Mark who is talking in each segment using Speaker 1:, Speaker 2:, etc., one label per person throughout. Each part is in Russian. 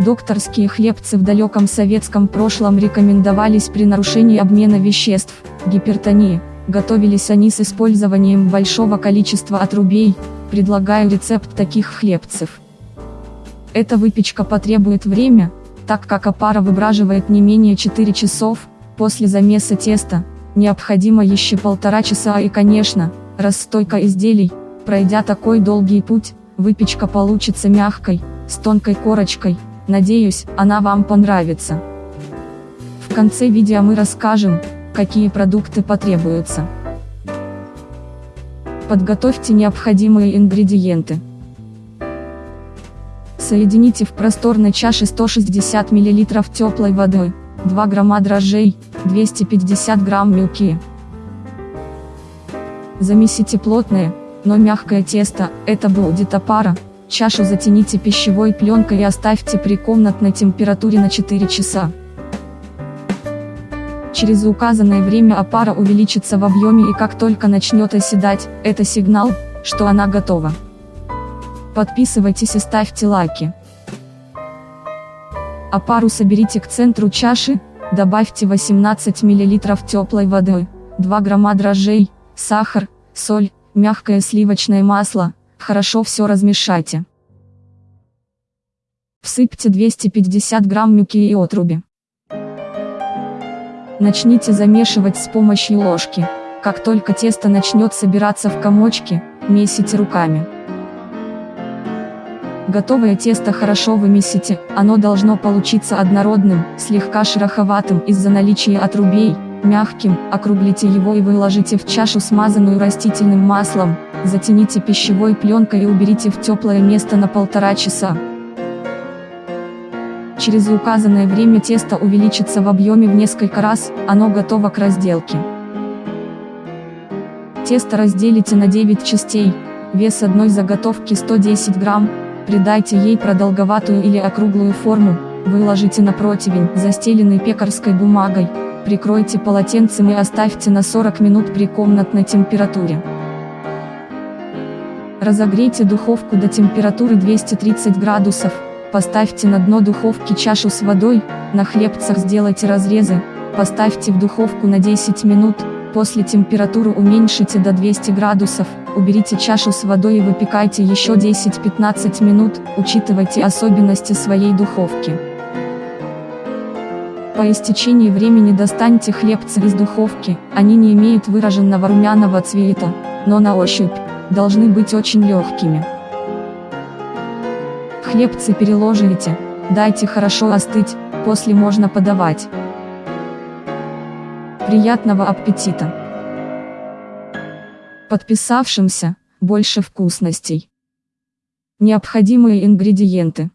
Speaker 1: Докторские хлебцы в далеком советском прошлом рекомендовались при нарушении обмена веществ, гипертонии. Готовились они с использованием большого количества отрубей. Предлагаю рецепт таких хлебцев. Эта выпечка потребует время, так как опара выбраживает не менее 4 часов, после замеса теста, необходимо еще полтора часа и конечно, расстойка изделий, пройдя такой долгий путь, выпечка получится мягкой, с тонкой корочкой, надеюсь, она вам понравится. В конце видео мы расскажем, какие продукты потребуются. Подготовьте необходимые ингредиенты. Соедините в просторной чаше 160 мл теплой водой, 2 грамма дрожжей, 250 грамм муки. Замесите плотное, но мягкое тесто, это будет опара, чашу затяните пищевой пленкой и оставьте при комнатной температуре на 4 часа. Через указанное время опара увеличится в объеме и как только начнет оседать, это сигнал, что она готова. Подписывайтесь и ставьте лайки. А пару соберите к центру чаши, добавьте 18 мл теплой воды, 2 грамма дрожжей, сахар, соль, мягкое сливочное масло, хорошо все размешайте. Всыпьте 250 грамм муки и отруби. Начните замешивать с помощью ложки. Как только тесто начнет собираться в комочки, месите руками. Готовое тесто хорошо вымесите, оно должно получиться однородным, слегка шероховатым из-за наличия отрубей, мягким, округлите его и выложите в чашу смазанную растительным маслом, затяните пищевой пленкой и уберите в теплое место на полтора часа. Через указанное время тесто увеличится в объеме в несколько раз, оно готово к разделке. Тесто разделите на 9 частей, вес одной заготовки 110 грамм, Придайте ей продолговатую или округлую форму, выложите на противень, застеленный пекарской бумагой, прикройте полотенцем и оставьте на 40 минут при комнатной температуре. Разогрейте духовку до температуры 230 градусов, поставьте на дно духовки чашу с водой, на хлебцах сделайте разрезы, поставьте в духовку на 10 минут, После температуру уменьшите до 200 градусов, уберите чашу с водой и выпекайте еще 10-15 минут, учитывайте особенности своей духовки. По истечении времени достаньте хлебцы из духовки, они не имеют выраженного румяного цвета, но на ощупь, должны быть очень легкими. Хлебцы переложите, дайте хорошо остыть, после можно подавать. Приятного аппетита! Подписавшимся, больше вкусностей. Необходимые ингредиенты.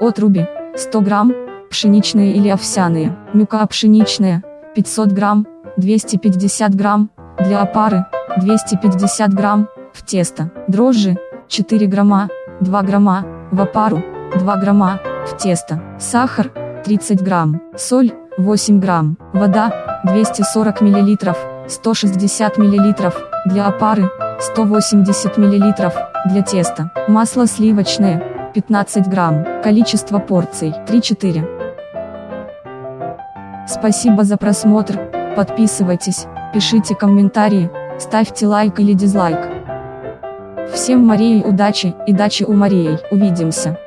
Speaker 1: Отруби, 100 грамм, пшеничные или овсяные, мука пшеничная, 500 грамм, 250 грамм, для опары, 250 грамм, в тесто, дрожжи, 4 грамма, 2 грамма, в опару, 2 грамма, в тесто, сахар, 30 грамм, соль, 8 грамм, вода, 240 мл, 160 мл, для опары, 180 мл, для теста, масло сливочное, 15 грамм, количество порций, 3-4. Спасибо за просмотр, подписывайтесь, пишите комментарии, ставьте лайк или дизлайк. Всем Марии удачи и дачи у Марии, увидимся.